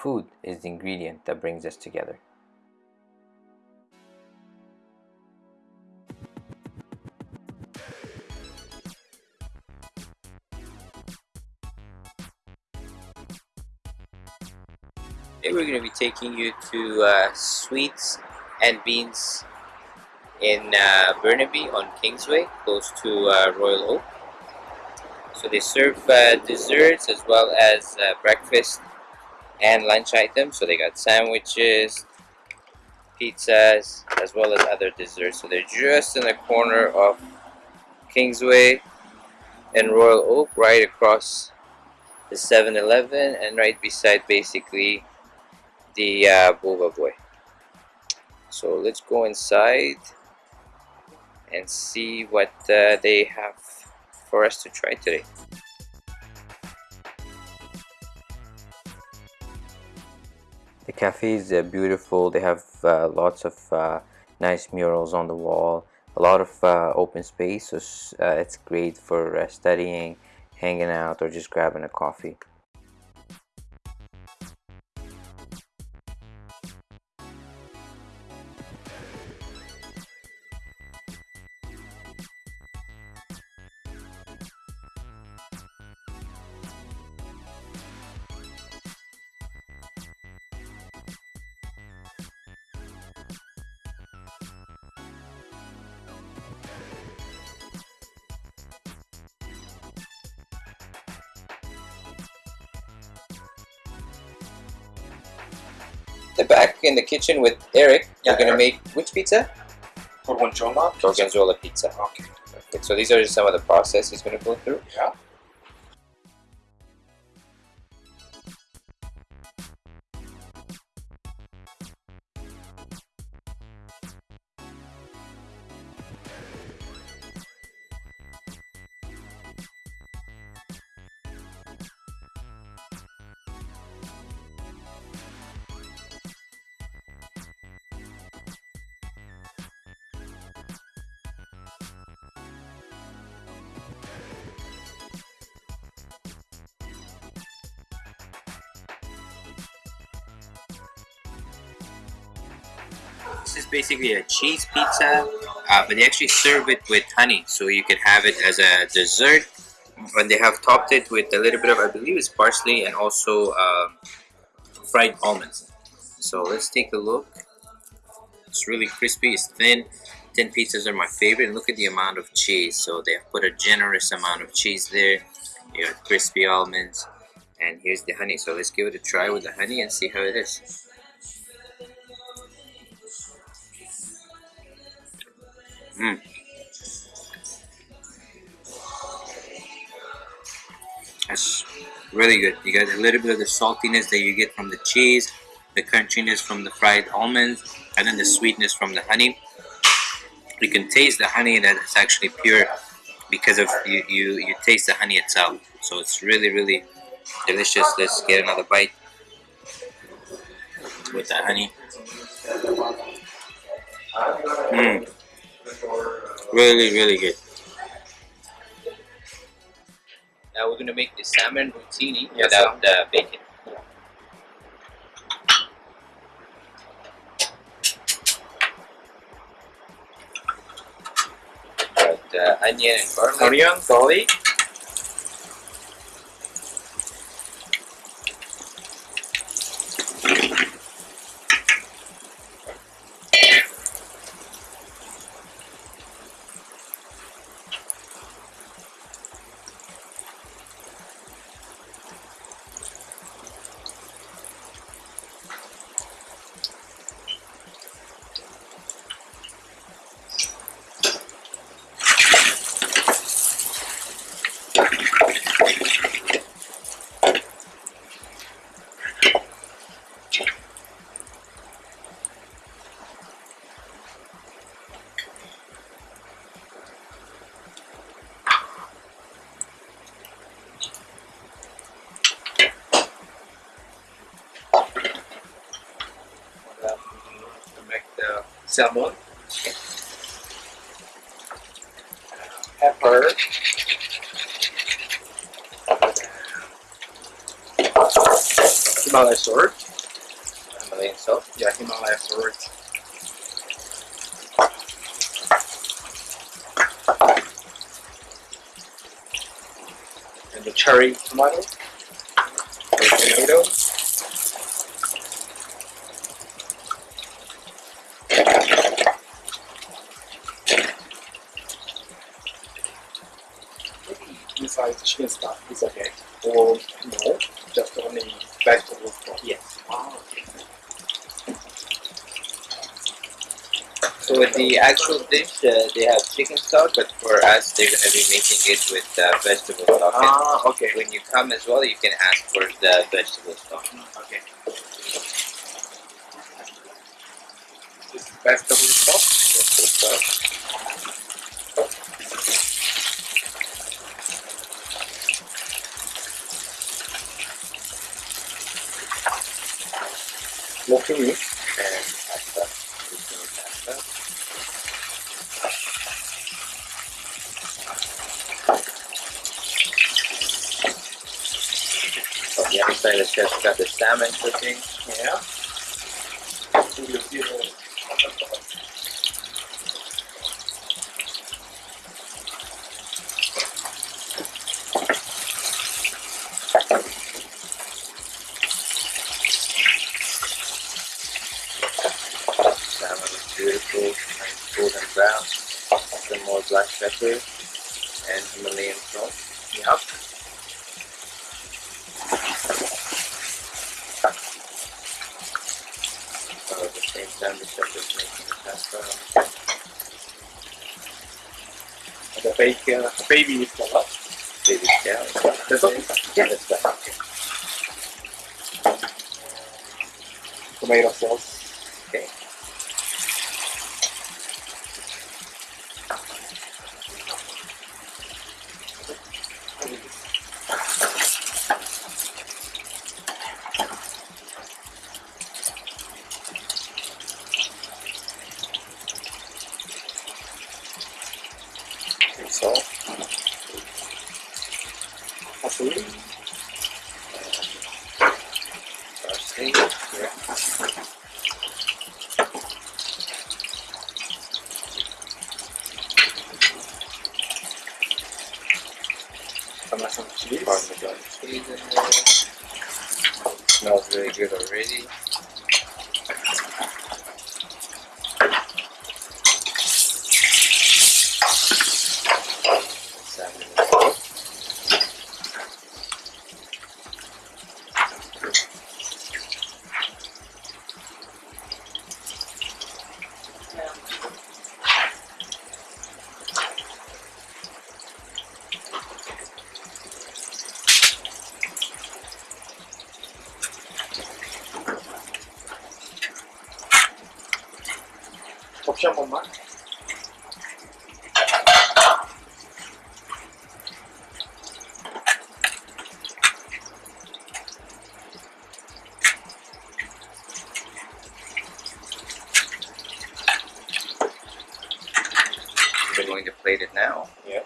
food is the ingredient that brings us together. Today we're going to be taking you to uh, Sweets and Beans in uh, Burnaby on Kingsway, close to uh, Royal Oak. So they serve uh, desserts as well as uh, breakfast and lunch items. So they got sandwiches, pizzas, as well as other desserts. So they're just in the corner of Kingsway and Royal Oak, right across the 7-Eleven and right beside basically the uh, Boba Boy. So let's go inside and see what uh, they have for us to try today. The cafe is uh, beautiful. They have uh, lots of uh, nice murals on the wall. A lot of uh, open space, so uh, it's great for studying, hanging out, or just grabbing a coffee. The back in the kitchen with Eric. Yeah, We're gonna Eric. make which pizza? Gorgonzola. Gorgonzola pizza. Okay. Perfect. So these are just some of the process he's gonna go through. Yeah. This is basically a cheese pizza, uh, but they actually serve it with honey, so you can have it as a dessert. And they have topped it with a little bit of, I believe, it's parsley and also um, fried almonds. So let's take a look. It's really crispy. It's thin. Thin pizzas are my favorite. And look at the amount of cheese. So they have put a generous amount of cheese there. You have crispy almonds, and here's the honey. So let's give it a try with the honey and see how it is. Mm. That's really good. You got a little bit of the saltiness that you get from the cheese, the crunchiness from the fried almonds, and then the sweetness from the honey. You can taste the honey that is actually pure because of you, you, you taste the honey itself. So it's really, really delicious. Let's get another bite with the honey. Mmm. Really, really good. Now we're gonna make the salmon rotini Yes, without the bacon. Got uh, onion and garlic. Onion, garlic. Salmon. Pepper. Himalaya salt. Himalayan salt. Yeah, Himalaya salt. And the cherry tomato. The tomato. The chicken stuff is okay. Or no, just only vegetable stock. Yes. Ah. So with the actual dish, uh, they have chicken stock, but for us, they're gonna be making it with uh, vegetable stock. And Ah, okay. when you come as well, you can ask for the vegetable stock. Okay. This is vegetable stock. Vegetable stock. Smoking meat. and pasta. Pasta. On the other side, the chef's got the salmon cooking. Yeah. So you see the Salmon is beautiful, golden brown. Some more black pepper and Himalayan salt. Yep. So at the same time, the chef is making the pasta. The bacon, uh, baby is the what? Baby cow. That's okay. Yeah, that's fine. Tomato sauce. Okay. That's all. Parsley. Parsley. Yeah. Parmesan cheese. Parmesan cheese in. Smells really good already. 접시 한 번만. We're going to plate it now. Yeah.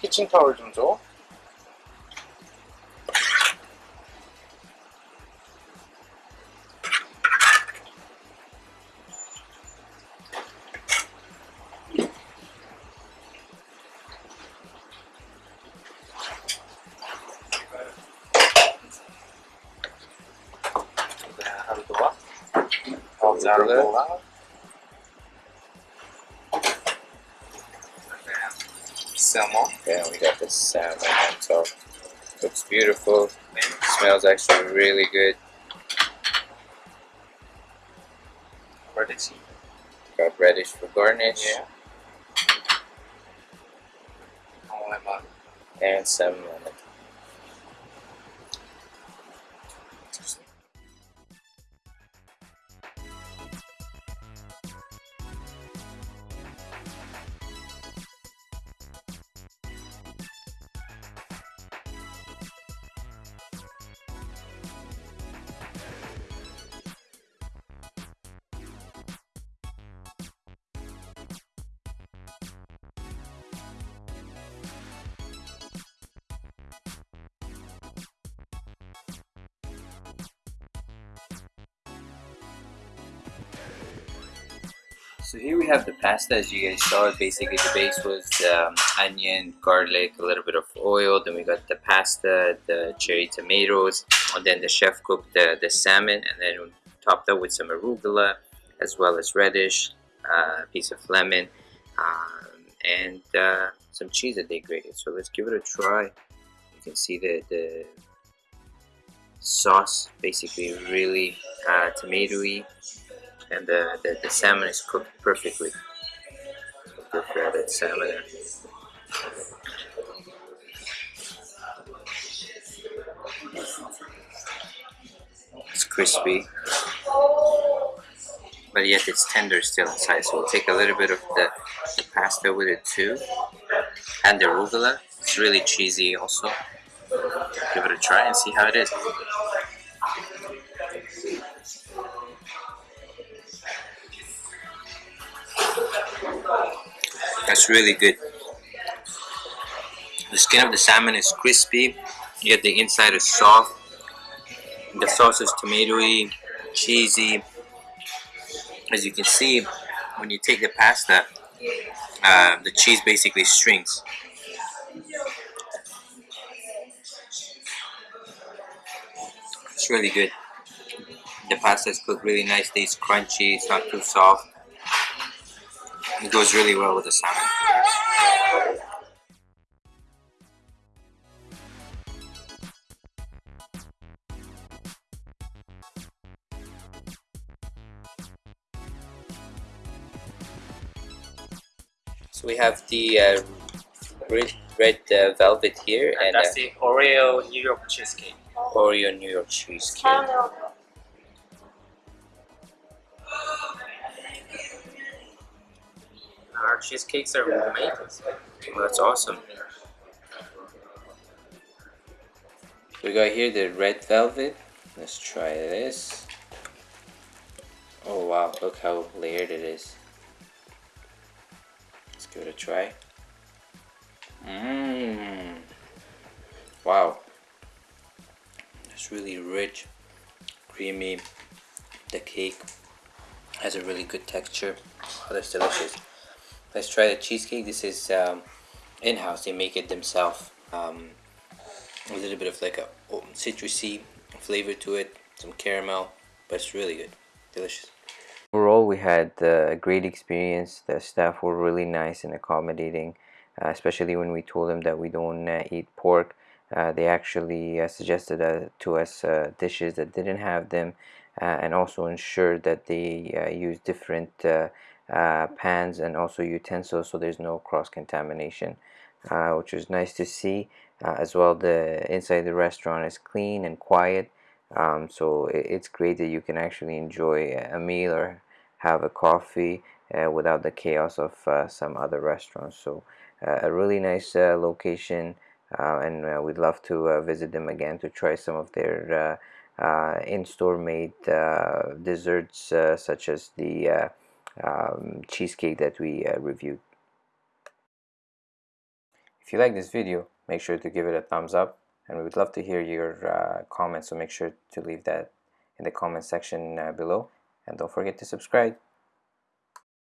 키친 타월 좀 줘. Arugula. arugula. Salmon. Yeah, we got the salmon on top. Looks beautiful. Smells actually really good. Radish. Got radish for garnish Yeah. and some lemon. So here we have the pasta as you guys saw. Basically the base was um, onion, garlic, a little bit of oil. Then we got the pasta, the cherry tomatoes and then the chef cooked the, the salmon and then topped up with some arugula as well as radish, uh, a piece of lemon um, and uh, some cheese that they grated. So let's give it a try. You can see the, the sauce basically really uh, tomatoey and the, the, the, salmon is cooked perfectly. Good breaded salmon. It's crispy, but yet it's tender still inside. So we'll take a little bit of the, the pasta with it too, and the arugula. It's really cheesy also. Give it a try and see how it is. That's really good. The skin of the salmon is crispy, yet the inside is soft. The sauce is tomatoey, cheesy. As you can see, when you take the pasta, uh, the cheese basically strings. It's really good. The pasta is cooked really nicely, it's crunchy, it's not too soft. It goes really well with the salmon. So we have the uh, red, red uh, velvet here, and, and that's uh, the Oreo New York cheesecake. Oreo New York cheesecake. Our cheesecakes are homemade. Well, that's awesome. We got here the red velvet. Let's try this. Oh wow, look how layered it is. Let's give it a try. Mmm. Wow. It's really rich, creamy. The cake has a really good texture. Oh, that's delicious. Let's try the cheesecake. This is um, in-house. They make it themselves. Um, a little bit of like a citrusy flavor to it, some caramel, but it's really good, delicious. Overall, we had uh, a great experience. The staff were really nice and accommodating, uh, especially when we told them that we don't uh, eat pork. Uh, they actually uh, suggested uh, to us dishes that didn't have them and also ensured that they use different uh, pans and also utensils so there's no cross contamination uh, which was nice to see uh, as well the inside the restaurant is clean and quiet um, so it, it's great that you can actually enjoy a meal or have a coffee uh, without the chaos of uh, some other restaurants so uh, a really nice location and we'd love to visit them again to try some of their in-store made desserts such as the um, cheesecake that we uh, reviewed. If you like this video, make sure to give it a thumbs up and we would love to hear your uh, comments so make sure to leave that in the comment section uh, below and don't forget to subscribe.